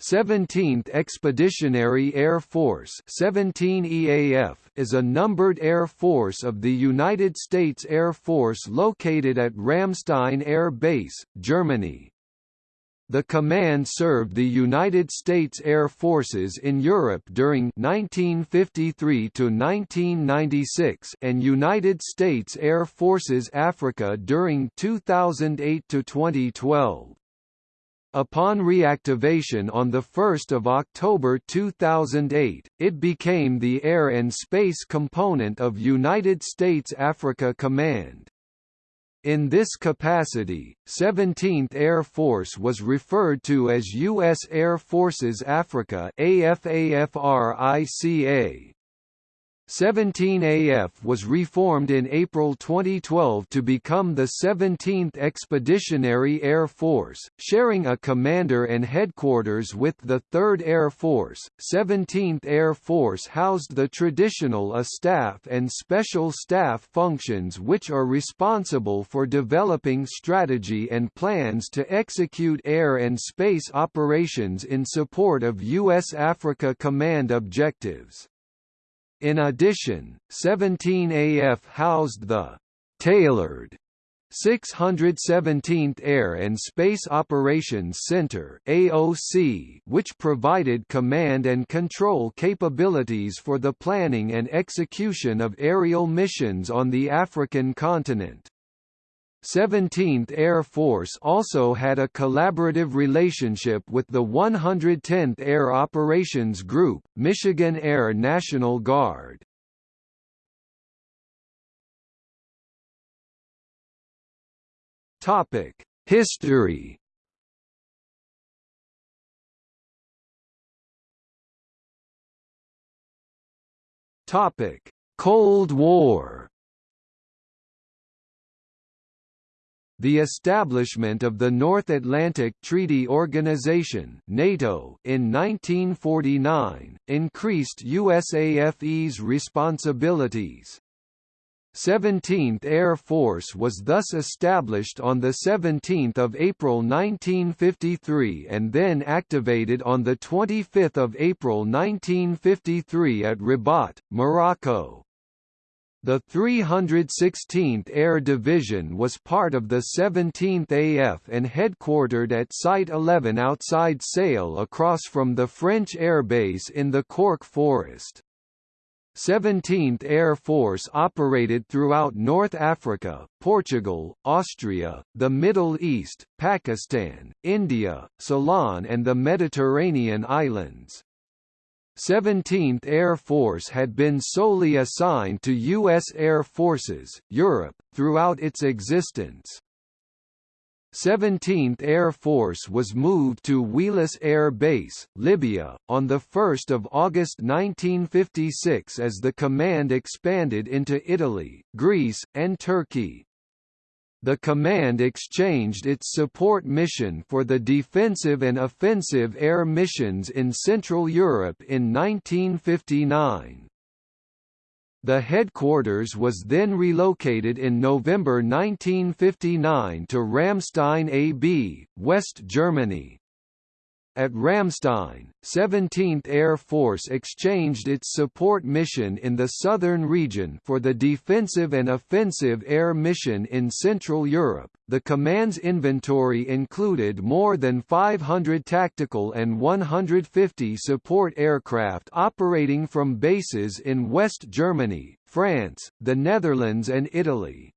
17th Expeditionary Air Force 17 EAF is a numbered air force of the United States Air Force located at Ramstein Air Base, Germany. The command served the United States Air Forces in Europe during 1953 to 1996 and United States Air Forces Africa during 2008 to 2012. Upon reactivation on 1 October 2008, it became the air and space component of United States Africa Command. In this capacity, 17th Air Force was referred to as U.S. Air Forces Africa AFAFRICA. 17AF was reformed in April 2012 to become the 17th Expeditionary Air Force, sharing a commander and headquarters with the 3rd Air Force. 17th Air Force housed the traditional A staff and special staff functions which are responsible for developing strategy and plans to execute air and space operations in support of U.S. Africa Command objectives. In addition, 17AF housed the «tailored» 617th Air and Space Operations Center AOC, which provided command and control capabilities for the planning and execution of aerial missions on the African continent. 17th Air Force also had a collaborative relationship with the 110th Air Operations Group, Michigan Air National Guard. Topic: History. Topic: Cold War. The establishment of the North Atlantic Treaty Organization (NATO) in 1949 increased USAFE's responsibilities. 17th Air Force was thus established on 17 April 1953 and then activated on 25 April 1953 at Rabat, Morocco. The 316th Air Division was part of the 17th AF and headquartered at Site 11 outside Sale across from the French airbase in the Cork Forest. 17th Air Force operated throughout North Africa, Portugal, Austria, the Middle East, Pakistan, India, Ceylon and the Mediterranean islands. 17th Air Force had been solely assigned to U.S. Air Forces, Europe, throughout its existence. 17th Air Force was moved to Wheelus Air Base, Libya, on 1 August 1956 as the command expanded into Italy, Greece, and Turkey. The command exchanged its support mission for the defensive and offensive air missions in Central Europe in 1959. The headquarters was then relocated in November 1959 to Ramstein AB, West Germany. At Ramstein, 17th Air Force exchanged its support mission in the southern region for the defensive and offensive air mission in Central Europe. The command's inventory included more than 500 tactical and 150 support aircraft operating from bases in West Germany, France, the Netherlands and Italy.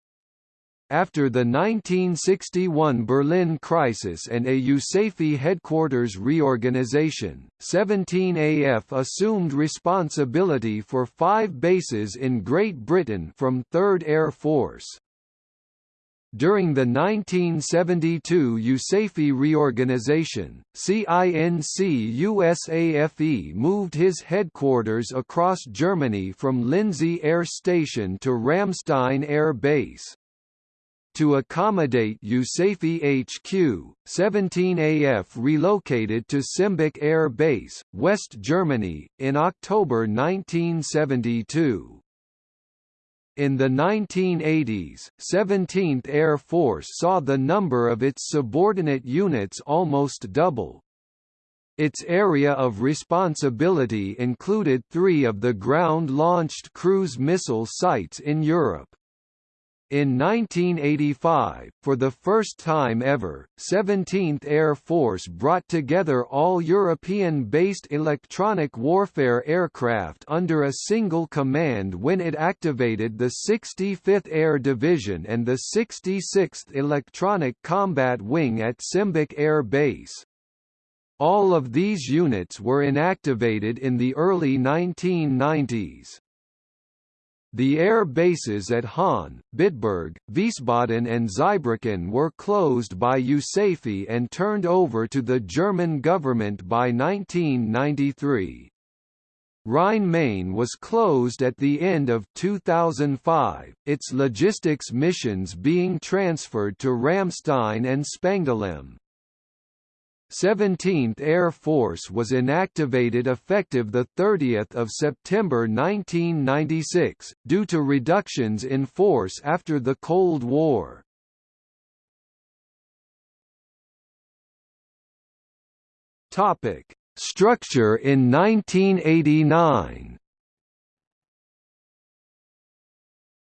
After the 1961 Berlin crisis and a USAFE headquarters reorganization, 17AF assumed responsibility for five bases in Great Britain from 3rd Air Force. During the 1972 USAFE reorganization, CINC USAFE moved his headquarters across Germany from Lindsey Air Station to Ramstein Air Base. To accommodate USAFE HQ, 17AF relocated to Sembach Air Base, West Germany, in October 1972. In the 1980s, 17th Air Force saw the number of its subordinate units almost double, Its area of responsibility included three of the ground-launched cruise missile sites in Europe. In 1985, for the first time ever, 17th Air Force brought together all European-based electronic warfare aircraft under a single command when it activated the 65th Air Division and the 66th Electronic Combat Wing at Sembach Air Base. All of these units were inactivated in the early 1990s. The air bases at Hahn, Bitburg, Wiesbaden and Zweibrücken were closed by USAFE and turned over to the German government by 1993. Rhine-Main was closed at the end of 2005, its logistics missions being transferred to Ramstein and Spangdahlem. 17th Air Force was inactivated effective 30 September 1996, due to reductions in force after the Cold War. Structure in 1989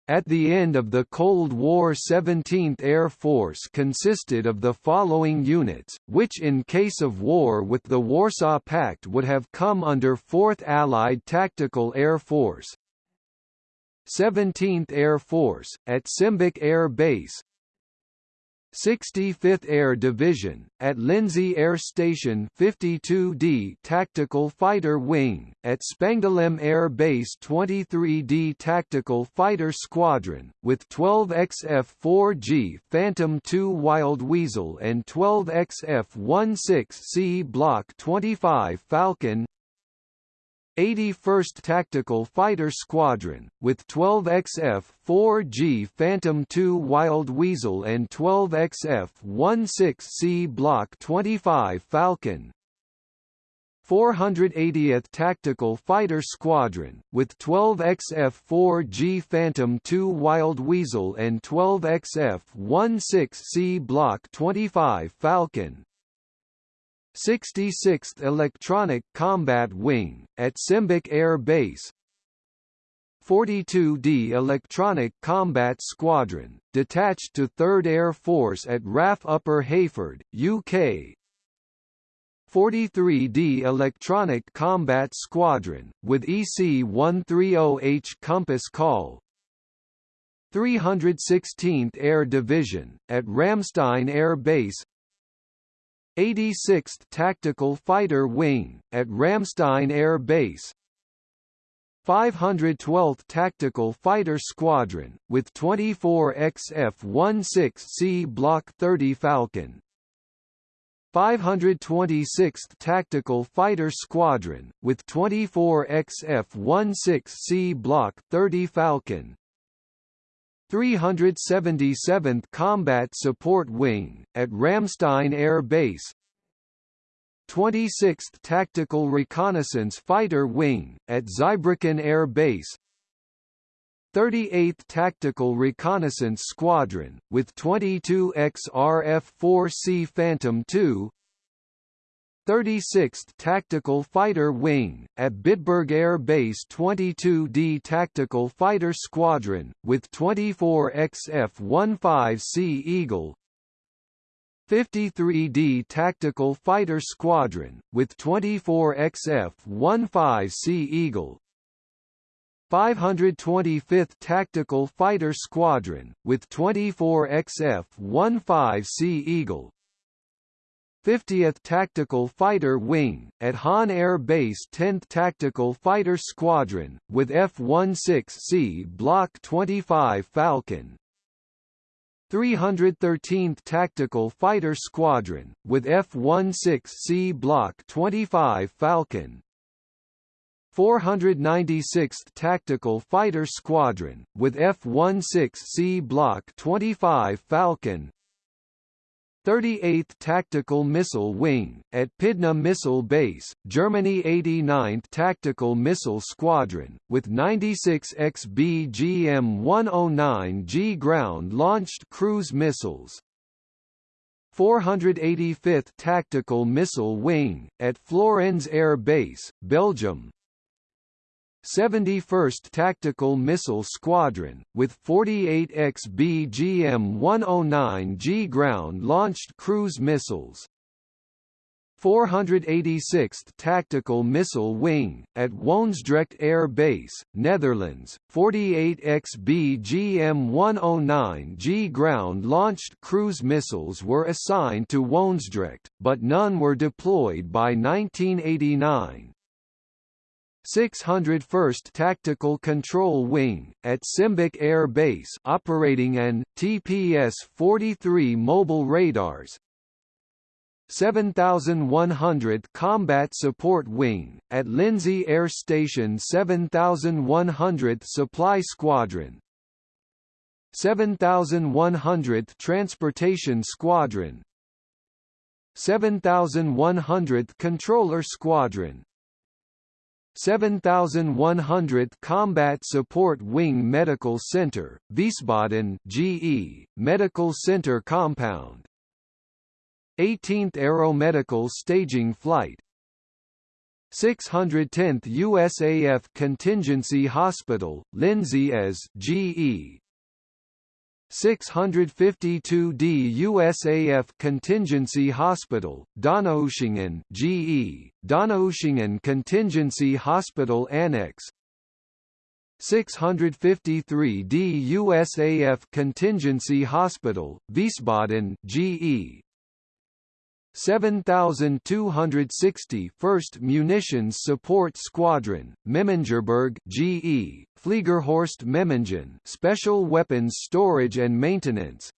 At the end of the Cold War 17th Air Force consisted of the following units, which in case of war with the Warsaw Pact would have come under 4th Allied Tactical Air Force. 17th Air Force, at Sembach Air Base 65th Air Division, at Lindsey Air Station 52D Tactical Fighter Wing, at Spangdahlem Air Base 23D Tactical Fighter Squadron, with 12 XF-4G Phantom II Wild Weasel and 12 XF-16C Block 25 Falcon 81st Tactical Fighter Squadron, with 12 XF-4G Phantom II Wild Weasel and 12 XF-16C Block 25 Falcon. 480th Tactical Fighter Squadron, with 12 XF-4G Phantom II Wild Weasel and 12 XF-16C Block 25 Falcon 66th Electronic Combat Wing, at Sembach Air Base. 42d Electronic Combat Squadron, detached to 3rd Air Force at RAF Upper Heyford, UK 43d Electronic Combat Squadron, with EC-130H Compass Call. 316th Air Division, at Ramstein Air Base 86th Tactical Fighter Wing, at Ramstein Air Base. 512th Tactical Fighter Squadron, with 24 XF-16C Block 30 Falcon. 526th Tactical Fighter Squadron, with 24 XF-16C Block 30 Falcon 377th Combat Support Wing, at Ramstein Air Base. 26th Tactical Reconnaissance Fighter Wing, at Zweibrücken Air Base. 38th Tactical Reconnaissance Squadron, with 22 XRF-4C Phantom II 36th Tactical Fighter Wing, at Bitburg Air Base 22D Tactical Fighter Squadron, with 24 XF-15C Eagle. 53D Tactical Fighter Squadron, with 24 XF-15C Eagle. 525th Tactical Fighter Squadron, with 24 XF-15C Eagle 50th Tactical Fighter Wing, at Hahn Air Base 10th Tactical Fighter Squadron, with F-16C Block 25 Falcon. 313th Tactical Fighter Squadron, with F-16C Block 25 Falcon. 496th Tactical Fighter Squadron, with F-16C Block 25 Falcon 38th Tactical Missile Wing, at Pydna Missile Base, Germany 89th Tactical Missile Squadron, with 96 XBGM-109G ground-launched cruise missiles. 485th Tactical Missile Wing, at Florennes Air Base, Belgium 71st Tactical Missile Squadron, with 48 XBGM-109G ground-launched cruise missiles 486th Tactical Missile Wing, at Woensdrecht Air Base, Netherlands, 48 XBGM-109G ground-launched cruise missiles were assigned to Woensdrecht, but none were deployed by 1989. 601st Tactical Control Wing, at Sembach Air Base operating an, TPS-43 mobile radars, 7100th Combat Support Wing, at Lindsey Air Station 7100th Supply Squadron. 7100th Transportation Squadron. 7100th Controller Squadron 7100th Combat Support Wing Medical Center, Wiesbaden GE, Medical Center Compound. 18th Aeromedical Staging Flight. 610th USAF Contingency Hospital, Lindsey as GE 652d USAF Contingency Hospital, Donaueschingen GE, Donaueschingen Contingency Hospital Annex. 653d USAF Contingency Hospital, Wiesbaden GE, 7260 1st Munitions Support Squadron, Memmingerberg GE, Fliegerhorst Memmingen Special Weapons Storage and Maintenance.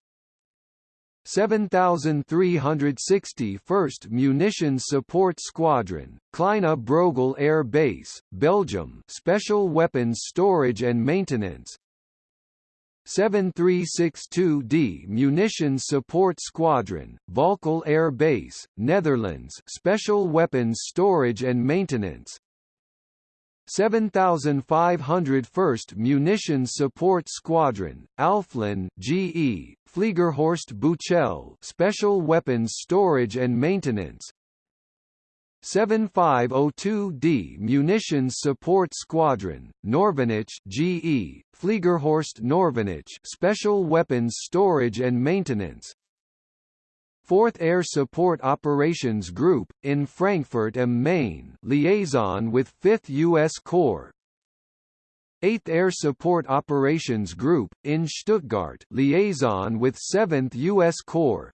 7360 1st Munitions Support Squadron, Kleine Brogel Air Base, Belgium Special Weapons Storage and Maintenance 7362D Munitions Support Squadron, Volkel Air Base, Netherlands Special Weapons Storage and Maintenance. 7501st Munitions Support Squadron, Alflen GE, Fliegerhorst Buchel Special Weapons Storage and Maintenance 7502D Munitions Support Squadron, Norvenich GE, Fliegerhorst Norvenich Special Weapons Storage and Maintenance 4th Air Support Operations Group, in Frankfurt am Main liaison with 5th U.S. Corps 8th Air Support Operations Group, in Stuttgart liaison with 7th U.S. Corps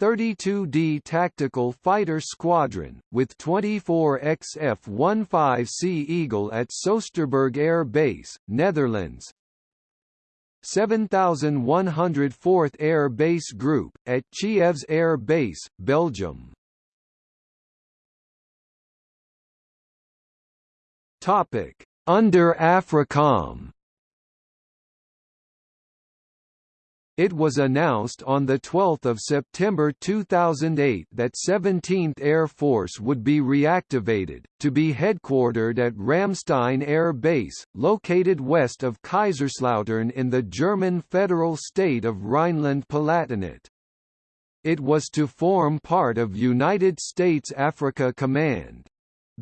32D Tactical Fighter Squadron, with 24 XF-15C Eagle at Soesterberg Air Base, Netherlands. 7104th Air Base Group, at Chievres Air Base, Belgium. Under AFRICOM It was announced on 12 September 2008 that 17th Air Force would be reactivated, to be headquartered at Ramstein Air Base, located west of Kaiserslautern in the German federal state of Rhineland-Palatinate. It was to form part of United States Africa Command.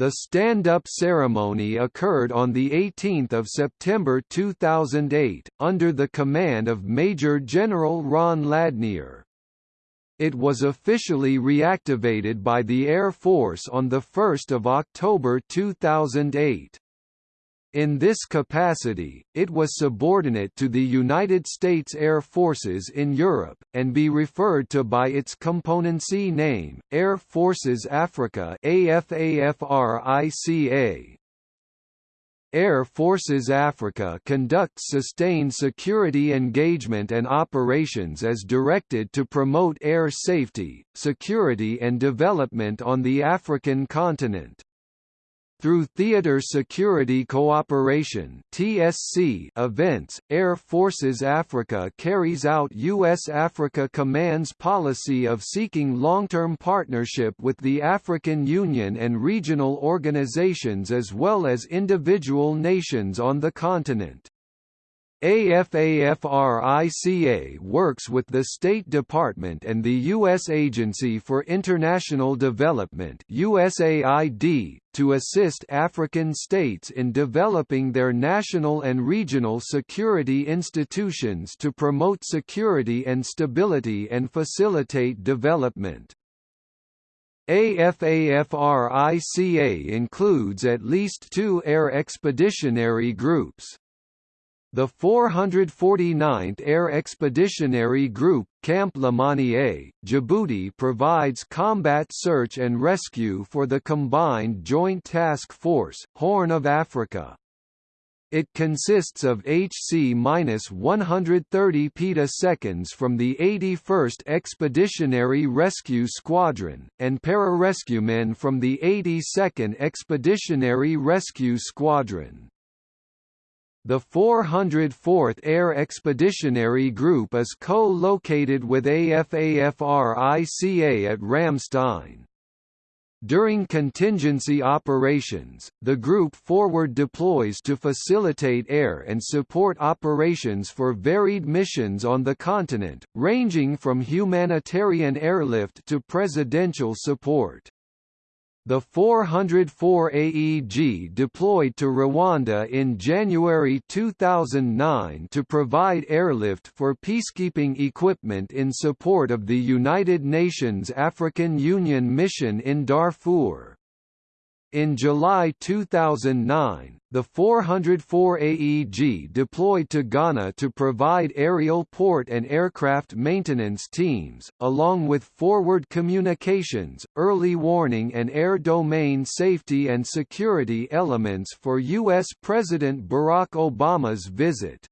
The stand-up ceremony occurred on 18 September 2008, under the command of Major General Ron Ladnier. It was officially reactivated by the Air Force on 1 October 2008. In this capacity, it was subordinate to the United States Air Forces in Europe, and be referred to by its componency name, Air Forces Africa AFAFRICA. Air Forces Africa conducts sustained security engagement and operations as directed to promote air safety, security and development on the African continent. Through Theater Security Cooperation (TSC) events, Air Forces Africa carries out U.S. Africa Command's policy of seeking long-term partnership with the African Union and regional organizations as well as individual nations on the continent. AFAFRICA works with the State Department and the U.S. Agency for International Development USAID, to assist African states in developing their national and regional security institutions to promote security and stability and facilitate development. AFAFRICA includes at least two air expeditionary groups. The 449th Air Expeditionary Group, Camp Lemonnier, Djibouti provides combat search and rescue for the Combined Joint Task Force, Horn of Africa. It consists of HC-130 petaseconds from the 81st Expeditionary Rescue Squadron, and pararescuemen from the 82nd Expeditionary Rescue Squadron. The 404th Air Expeditionary Group is co-located with AFAFRICA at Ramstein. During contingency operations, the group forward deploys to facilitate air and support operations for varied missions on the continent, ranging from humanitarian airlift to presidential support. The 404 AEG deployed to Rwanda in January 2009 to provide airlift for peacekeeping equipment in support of the United Nations African Union mission in Darfur. In July 2009, the 404 AEG deployed to Ghana to provide aerial port and aircraft maintenance teams, along with forward communications, early warning and air domain safety and security elements for U.S. President Barack Obama's visit.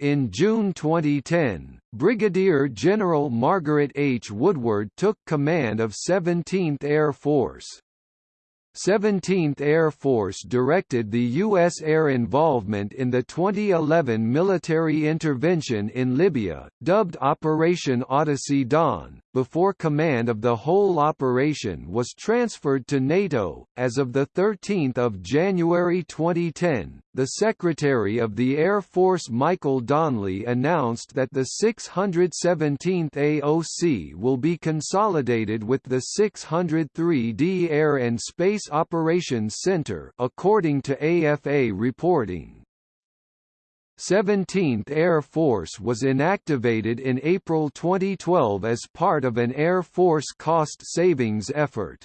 In June 2010, Brigadier General Margaret H. Woodward took command of 17th Air Force. 17th Air Force directed the U.S. air involvement in the 2011 military intervention in Libya, dubbed Operation Odyssey Dawn, before command of the whole operation was transferred to NATO. As of 13 January 2010, the Secretary of the Air Force Michael Donley announced that the 617th AOC will be consolidated with the 603d Air and Space Operations Center according to AFA reporting. 17th Air Force was inactivated in April 2012 as part of an Air Force cost savings effort.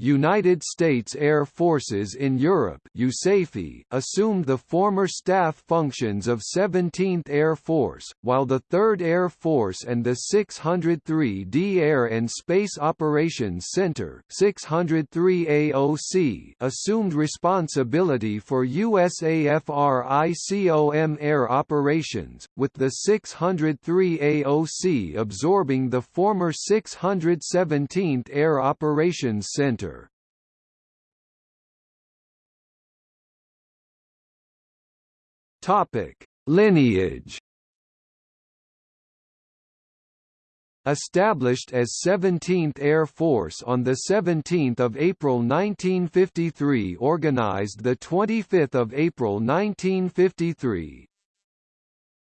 United States Air Forces in Europe USAFE assumed the former staff functions of 17th Air Force, while the 3rd Air Force and the 603d Air and Space Operations Center 603 AOC assumed responsibility for USAFRICOM air operations, with the 603 AOC absorbing the former 617th Air Operations Center. Topic: Lineage. Established as 17th Air Force on 17 April 1953 organized 25 April 1953,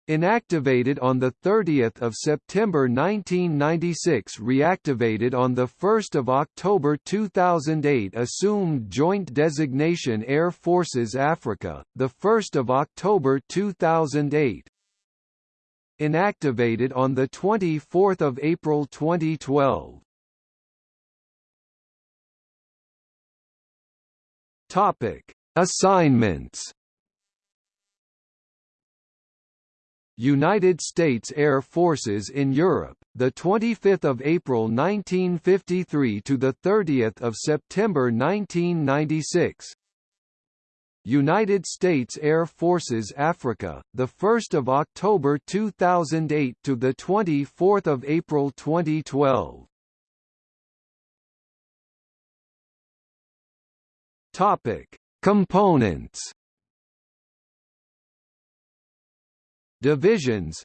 Inactivated on 30 September 1996 reactivated on 1 October 2008 Assumed Joint Designation Air Forces Africa, 1 October 2008 Inactivated on 24 April 2012 Topic. Assignments United States Air Forces in Europe, the 25th of April 1953 to the 30th of September 1996. United States Air Forces Africa, the 1st of October 2008 to the 24th of April 2012. Topic: Components Divisions.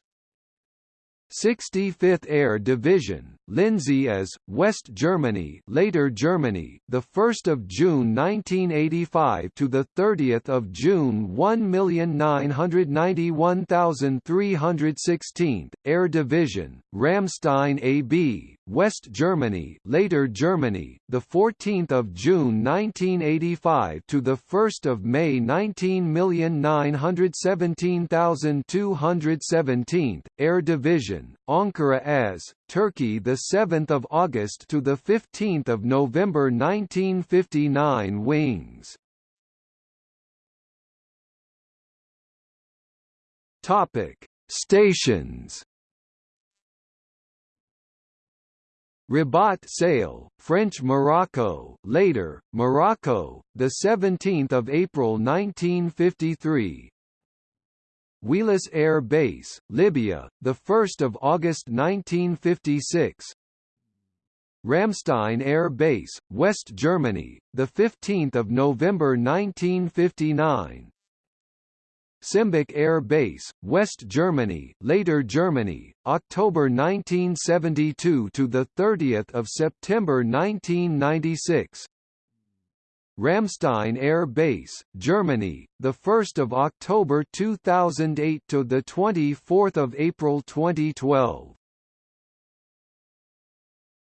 65th Air Division Lindsey as West Germany, later Germany, the 1st of June 1985 to the 30th of June 1,991,316, Air Division, Ramstein AB, West Germany, later Germany, the 14th of June 1985 to the 1st of May 19,917,217, Air Division, Ankara as Turkey the 7th of August to the 15th of November 1959 wings. Topic: Stations Rabat Sale, French Morocco, later Morocco, the 17th of April 1953. Wheelus Air Base, Libya, the 1st of August 1956. Ramstein Air Base, West Germany, the 15th of November 1959. Sembach Air Base, West Germany, later Germany, October 1972 to the 30th of September 1996. Ramstein Air Base, Germany, the 1st of October 2008 to the 24th of April 2012.